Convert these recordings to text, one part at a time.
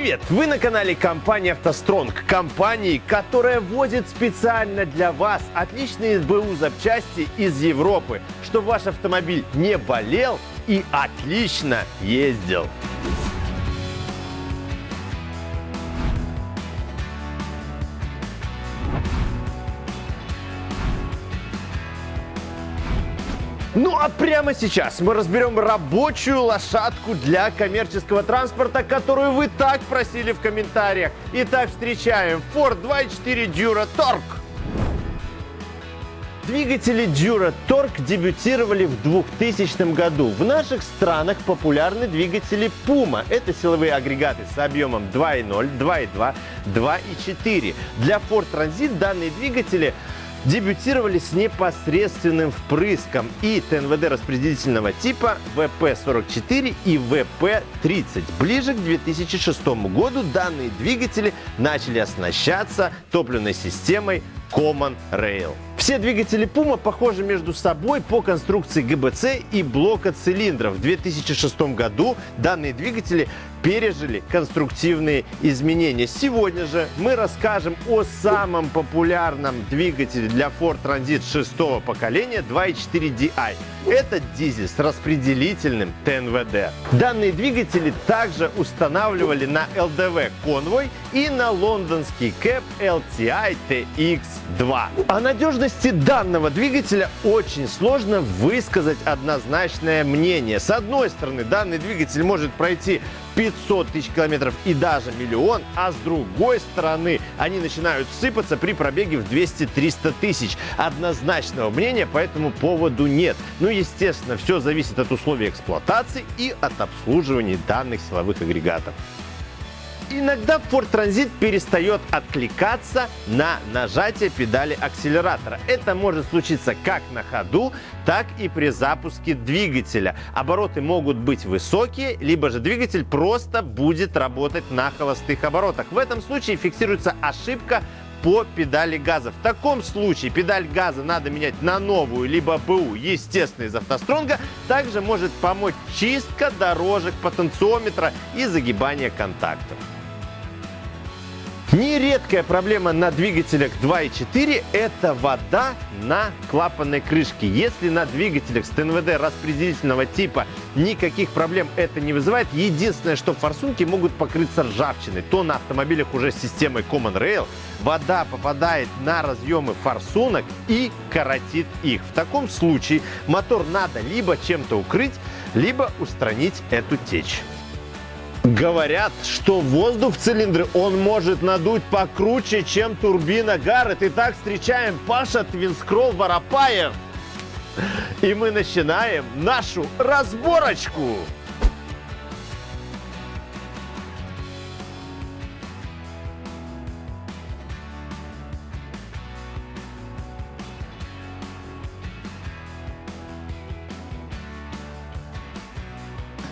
Привет! Вы на канале компании «АвтоСтронг», компании, которая возит специально для вас отличные СБУ запчасти из Европы, чтобы ваш автомобиль не болел и отлично ездил. Ну а прямо сейчас мы разберем рабочую лошадку для коммерческого транспорта, которую вы так просили в комментариях. Итак, встречаем Ford 2.4 Dura Torque. Двигатели Dura Torque дебютировали в 2000 году. В наших странах популярны двигатели Puma. Это силовые агрегаты с объемом 2.0, 2.2, 2.4. Для Ford Transit данные двигатели дебютировали с непосредственным впрыском и ТНВД распределительного типа ВП-44 и ВП-30. Ближе к 2006 году данные двигатели начали оснащаться топливной системой Common Rail. Все двигатели Puma похожи между собой по конструкции ГБЦ и блока цилиндров. В 2006 году данные двигатели пережили конструктивные изменения. Сегодня же мы расскажем о самом популярном двигателе для Ford Transit шестого поколения 2.4 DI. Это дизель с распределительным ТНВД. Данные двигатели также устанавливали на LDV Convoy и на лондонский Cap LTI TX2. О надежности данного двигателя очень сложно высказать однозначное мнение. С одной стороны, данный двигатель может пройти 500 тысяч километров и даже миллион, а с другой стороны они начинают сыпаться при пробеге в 200-300 тысяч. Однозначного мнения по этому поводу нет. Ну, естественно, все зависит от условий эксплуатации и от обслуживания данных силовых агрегатов. Иногда Ford Transit перестает откликаться на нажатие педали акселератора. Это может случиться как на ходу, так и при запуске двигателя. Обороты могут быть высокие, либо же двигатель просто будет работать на холостых оборотах. В этом случае фиксируется ошибка по педали газа. В таком случае педаль газа надо менять на новую, либо БУ, естественно, из автостронга. Также может помочь чистка дорожек потенциометра и загибание контактов. Нередкая проблема на двигателях 2.4 – это вода на клапанной крышке. Если на двигателях с ТНВД распределительного типа никаких проблем это не вызывает, единственное, что форсунки могут покрыться ржавчиной, то на автомобилях уже с системой Common Rail вода попадает на разъемы форсунок и коротит их. В таком случае мотор надо либо чем-то укрыть, либо устранить эту течь. Говорят, что воздух в цилиндре он может надуть покруче, чем турбина Гаррет. Итак, встречаем Паша Твинскролл Воропаев. И мы начинаем нашу разборочку.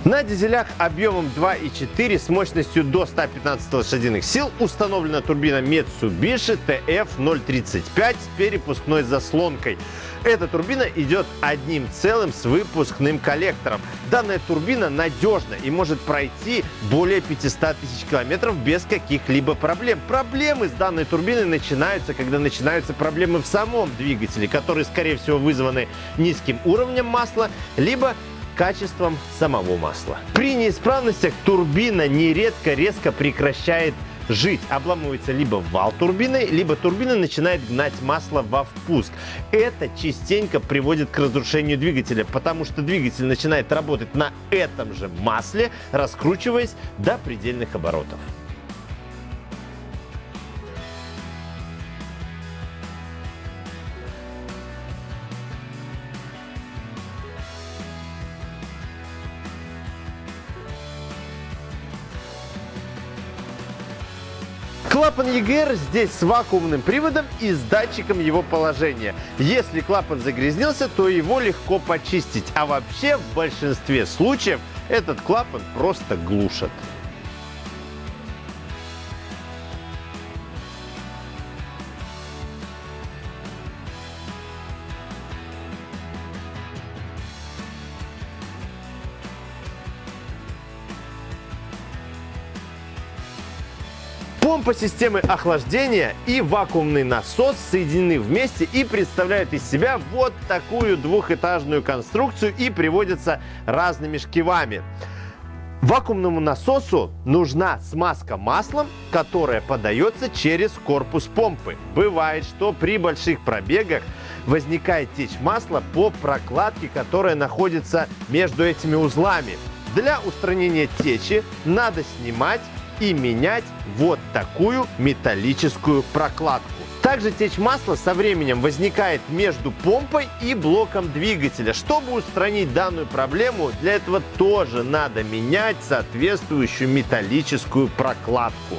На дизелях объемом 2,4 с мощностью до 115 лошадиных сил установлена турбина Mitsubishi TF035 с перепускной заслонкой. Эта турбина идет одним целым с выпускным коллектором. Данная турбина надежна и может пройти более 500 тысяч километров без каких-либо проблем. Проблемы с данной турбиной начинаются, когда начинаются проблемы в самом двигателе, которые, скорее всего, вызваны низким уровнем масла, либо качеством самого масла. При неисправностях турбина нередко резко прекращает жить. Обламывается либо вал турбины, либо турбина начинает гнать масло во впуск. Это частенько приводит к разрушению двигателя, потому что двигатель начинает работать на этом же масле, раскручиваясь до предельных оборотов. Клапан ЕГР здесь с вакуумным приводом и с датчиком его положения. Если клапан загрязнился, то его легко почистить. А вообще в большинстве случаев этот клапан просто глушат. Помпа системы охлаждения и вакуумный насос соединены вместе и представляют из себя вот такую двухэтажную конструкцию и приводятся разными шкивами. Вакуумному насосу нужна смазка маслом, которая подается через корпус помпы. Бывает, что при больших пробегах возникает течь масла по прокладке, которая находится между этими узлами. Для устранения течи надо снимать и менять вот такую металлическую прокладку. Также течь масла со временем возникает между помпой и блоком двигателя. Чтобы устранить данную проблему, для этого тоже надо менять соответствующую металлическую прокладку.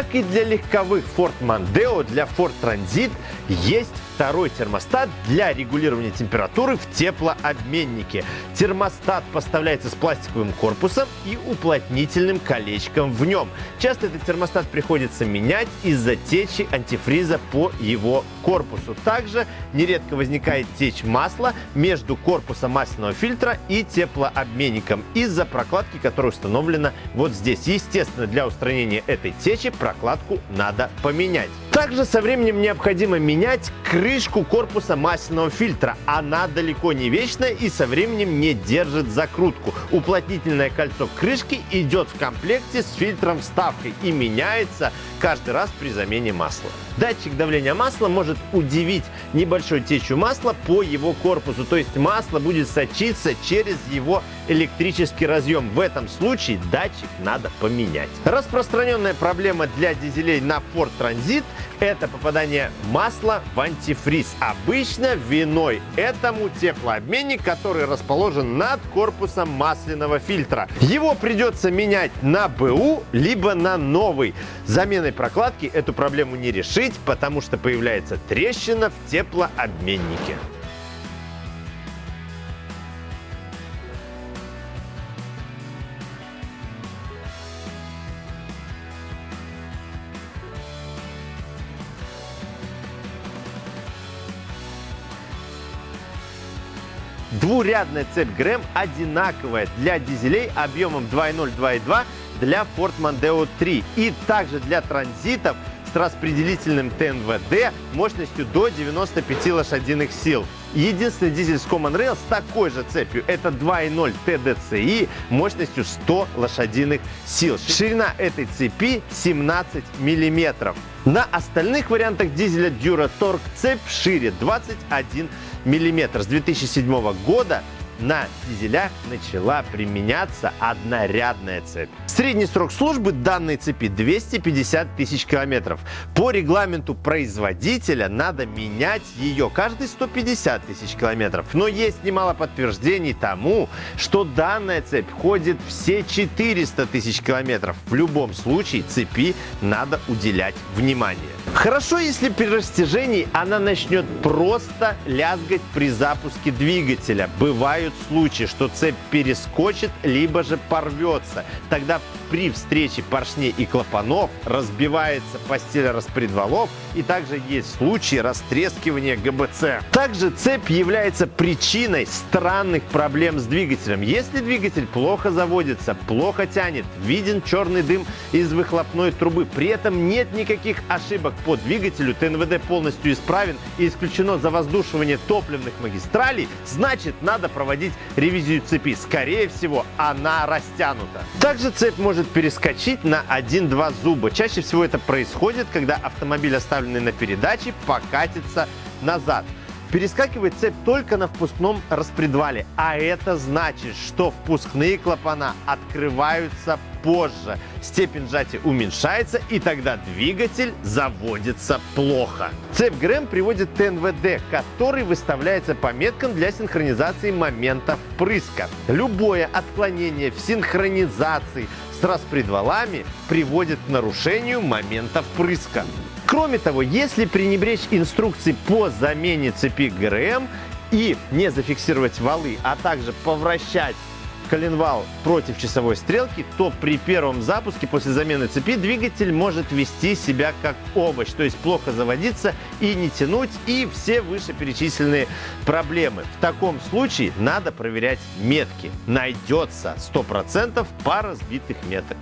Как и для легковых Ford Mondeo, для Ford Transit есть второй термостат для регулирования температуры в теплообменнике. Термостат поставляется с пластиковым корпусом и уплотнительным колечком в нем. Часто этот термостат приходится менять из-за течи антифриза по его корпусу. Также нередко возникает течь масла между корпусом масляного фильтра и теплообменником из-за прокладки, которая установлена вот здесь. Естественно, для устранения этой течи прокладку надо поменять. Также со временем необходимо менять крышку корпуса масляного фильтра. Она далеко не вечная и со временем не держит закрутку. Уплотнительное кольцо крышки идет в комплекте с фильтром вставкой и меняется каждый раз при замене масла. Датчик давления масла может удивить небольшой течью масла по его корпусу, то есть масло будет сочиться через его электрический разъем. В этом случае датчик надо поменять. Распространенная проблема для дизелей на Ford Transit – это попадание масла в антифриз. Обычно виной этому теплообменник, который расположен над корпусом масляного фильтра. Его придется менять на БУ, либо на новый. Заменой прокладки эту проблему не решить, потому что появляется трещина в теплообменнике. Двурядная цепь ГРМ одинаковая для дизелей объемом 2.0-2.2 для Ford Mondeo 3 и также для транзитов с распределительным ТНВД мощностью до 95 лошадиных сил. Единственный дизель с Common Rail с такой же цепью это 2.0 TDCi мощностью 100 лошадиных сил. Ширина этой цепи 17 миллиметров. На остальных вариантах дизеля DuraTorque цепь шире 21 миллиметр. С 2007 года на дизелях начала применяться однорядная цепь. Средний срок службы данной цепи 250 тысяч километров. По регламенту производителя надо менять ее каждые 150 тысяч километров. Но есть немало подтверждений тому, что данная цепь ходит все 400 тысяч километров. В любом случае цепи надо уделять внимание. Хорошо, если при растяжении она начнет просто лязгать при запуске двигателя. Бывают случаи, что цепь перескочит, либо же порвется. Тогда при встрече поршней и клапанов разбивается постель распредвалов и также есть случаи растрескивания ГБЦ. Также цепь является причиной странных проблем с двигателем. Если двигатель плохо заводится, плохо тянет, виден черный дым из выхлопной трубы, при этом нет никаких ошибок по двигателю, ТНВД полностью исправен и исключено завоздушивание топливных магистралей, значит надо проводить ревизию цепи. Скорее всего, она растянута. Также цепь может перескочить на 1-2 зуба. Чаще всего это происходит, когда автомобиль, оставленный на передаче, покатится назад. Перескакивает цепь только на впускном распредвале, а это значит, что впускные клапана открываются позже. Степень сжатия уменьшается и тогда двигатель заводится плохо. Цепь ГРМ приводит ТНВД, который выставляется по меткам для синхронизации момента впрыска. Любое отклонение в синхронизации с распредвалами приводит к нарушению момента впрыска. Кроме того, если пренебречь инструкции по замене цепи ГРМ и не зафиксировать валы, а также повращать коленвал против часовой стрелки, то при первом запуске после замены цепи двигатель может вести себя как овощ, то есть плохо заводиться и не тянуть, и все вышеперечисленные проблемы. В таком случае надо проверять метки. Найдется 100% пара сбитых меток.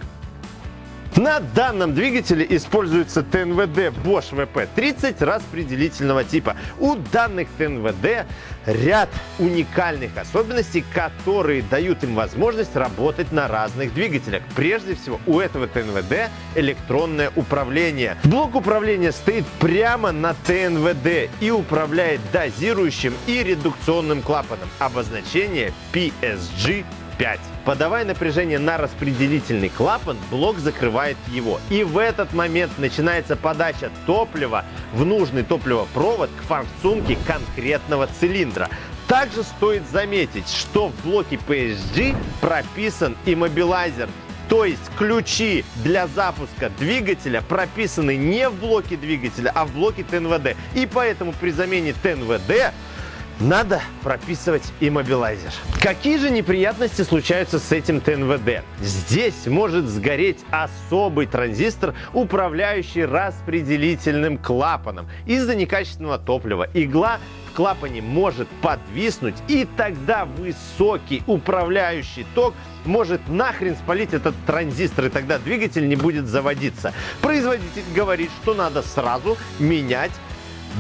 На данном двигателе используется ТНВД Bosch VP30 распределительного типа. У данных ТНВД ряд уникальных особенностей, которые дают им возможность работать на разных двигателях. Прежде всего, у этого ТНВД электронное управление. Блок управления стоит прямо на ТНВД и управляет дозирующим и редукционным клапаном. Обозначение PSG 5. Подавая напряжение на распределительный клапан, блок закрывает его. И в этот момент начинается подача топлива в нужный топливопровод к форсунке конкретного цилиндра. Также стоит заметить, что в блоке PSG прописан иммобилайзер, то есть ключи для запуска двигателя прописаны не в блоке двигателя, а в блоке ТНВД. И поэтому при замене ТНВД надо прописывать иммобилайзер. Какие же неприятности случаются с этим ТНВД? Здесь может сгореть особый транзистор, управляющий распределительным клапаном. Из-за некачественного топлива игла в клапане может подвиснуть, и тогда высокий управляющий ток может нахрен спалить этот транзистор, и тогда двигатель не будет заводиться. Производитель говорит, что надо сразу менять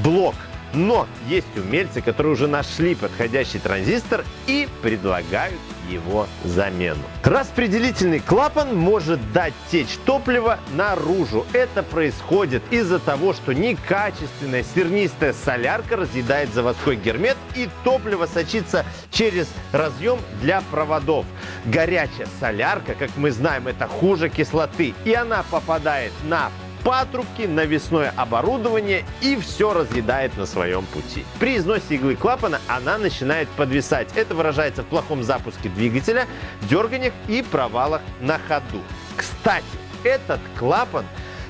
блок но есть умельцы, которые уже нашли подходящий транзистор и предлагают его замену. Распределительный клапан может дать течь топлива наружу. Это происходит из-за того, что некачественная сернистая солярка разъедает заводской гермет и топливо сочится через разъем для проводов. Горячая солярка, как мы знаем, это хуже кислоты, и она попадает на патрубки, навесное оборудование и все разъедает на своем пути. При износе иглы клапана она начинает подвисать. Это выражается в плохом запуске двигателя, дерганиях и провалах на ходу. Кстати, этот клапан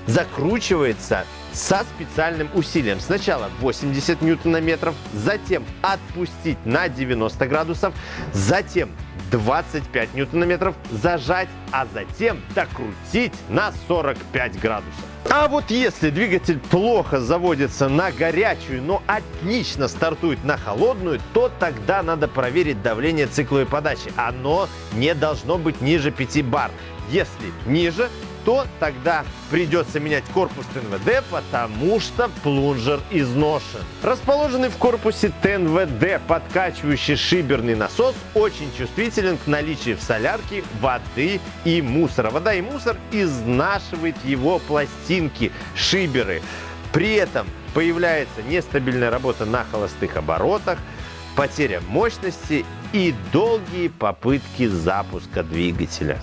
закручивается со специальным усилием. Сначала 80 ньютонометров, затем отпустить на 90 градусов, затем 25 ньютонометров, зажать, а затем докрутить на 45 градусов. А вот если двигатель плохо заводится на горячую, но отлично стартует на холодную, то тогда надо проверить давление цикловой подачи. Оно не должно быть ниже 5 бар. Если ниже, то тогда придется менять корпус ТНВД, потому что плунжер изношен. Расположенный в корпусе ТНВД подкачивающий шиберный насос очень чувствителен к наличию в солярке воды и мусора. Вода и мусор изнашивает его пластинки, шиберы. При этом появляется нестабильная работа на холостых оборотах, потеря мощности и долгие попытки запуска двигателя.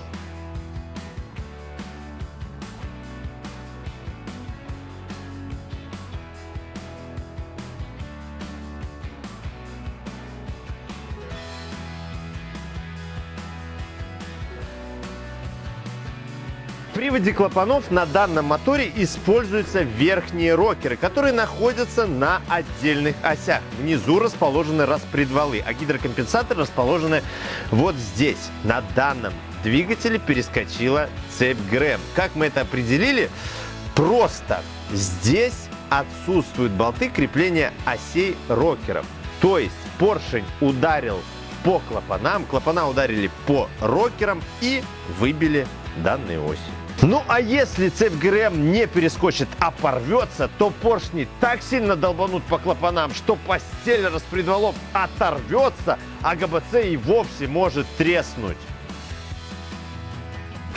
Приводе клапанов на данном моторе используются верхние рокеры, которые находятся на отдельных осях. Внизу расположены распредвалы, а гидрокомпенсаторы расположены вот здесь. На данном двигателе перескочила цепь ГРМ. Как мы это определили? Просто здесь отсутствуют болты крепления осей рокеров. То есть поршень ударил по клапанам, клапана ударили по рокерам и выбили данные оси. Ну а если цепь ГРМ не перескочит, а порвется, то поршни так сильно долбанут по клапанам, что постель распредвалов оторвется, а ГБЦ и вовсе может треснуть.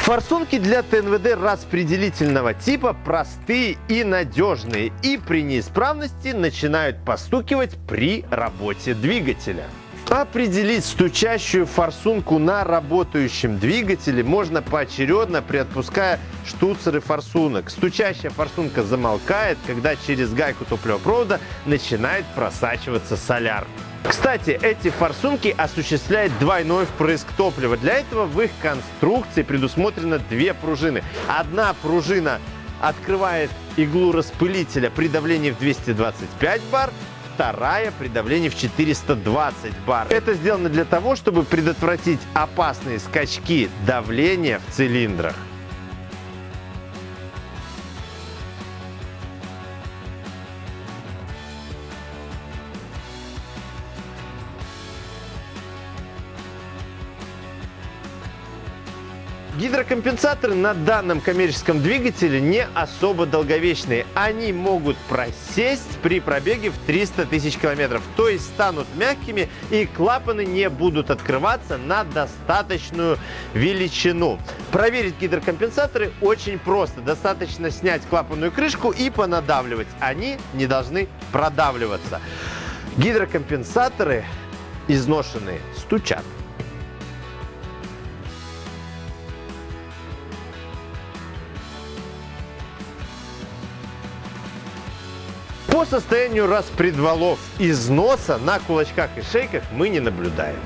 Форсунки для ТНВД распределительного типа простые и надежные и при неисправности начинают постукивать при работе двигателя. Определить стучащую форсунку на работающем двигателе можно поочередно, приотпуская штуцеры форсунок. Стучащая форсунка замолкает, когда через гайку топливопровода начинает просачиваться соляр. Кстати, эти форсунки осуществляют двойной впрыск топлива. Для этого в их конструкции предусмотрено две пружины. Одна пружина открывает иглу распылителя при давлении в 225 бар, вторая при давлении в 420 бар. Это сделано для того, чтобы предотвратить опасные скачки давления в цилиндрах. Гидрокомпенсаторы на данном коммерческом двигателе не особо долговечные. Они могут просесть при пробеге в 300 тысяч километров, то есть станут мягкими и клапаны не будут открываться на достаточную величину. Проверить гидрокомпенсаторы очень просто. Достаточно снять клапанную крышку и понадавливать. Они не должны продавливаться. Гидрокомпенсаторы изношенные стучат. По состоянию распредвалов износа на кулачках и шейках мы не наблюдаем.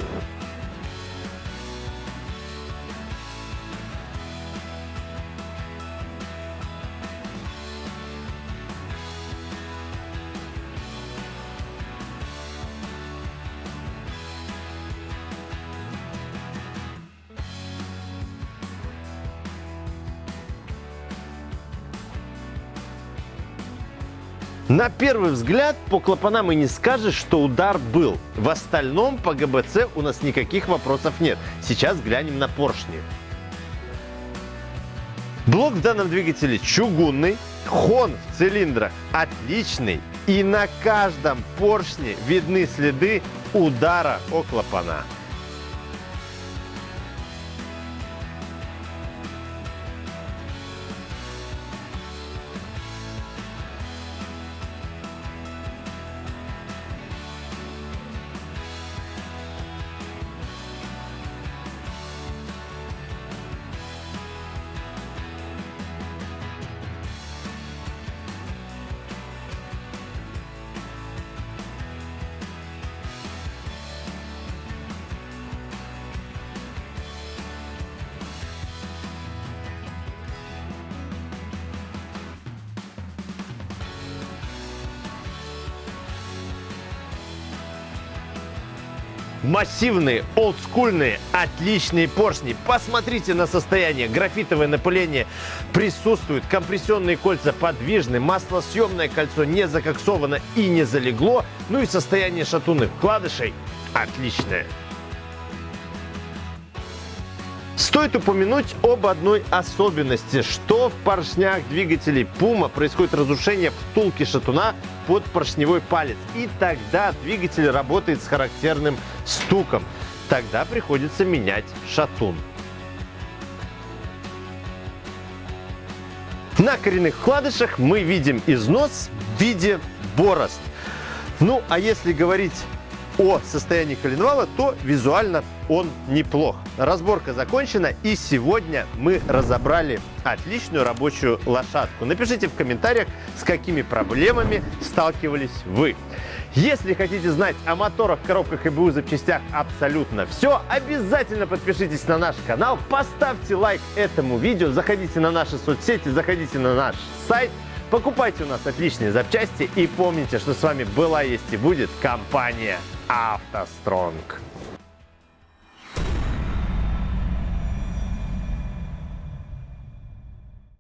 На первый взгляд по клапанам и не скажешь, что удар был. В остальном по ГБЦ у нас никаких вопросов нет. Сейчас глянем на поршни. Блок в данном двигателе чугунный, хон в цилиндрах отличный и на каждом поршне видны следы удара о клапана. Массивные, олдскульные, отличные поршни. Посмотрите на состояние. Графитовое напыление присутствует. Компрессионные кольца подвижны. Маслосъемное кольцо не закоксовано и не залегло. Ну и состояние шатунных вкладышей отличное. Стоит упомянуть об одной особенности, что в поршнях двигателей Puma происходит разрушение втулки шатуна под поршневой палец. И тогда двигатель работает с характерным стуком. Тогда приходится менять шатун. На коренных вкладышах мы видим износ в виде борозд. Ну, а если говорить о состоянии коленвала, то визуально он неплох. Разборка закончена и сегодня мы разобрали отличную рабочую лошадку. Напишите в комментариях, с какими проблемами сталкивались вы. Если хотите знать о моторах, коробках и БУ запчастях абсолютно все, обязательно подпишитесь на наш канал, поставьте лайк этому видео, заходите на наши соцсети, заходите на наш сайт, покупайте у нас отличные запчасти и помните, что с вами была, есть и будет компания автостронг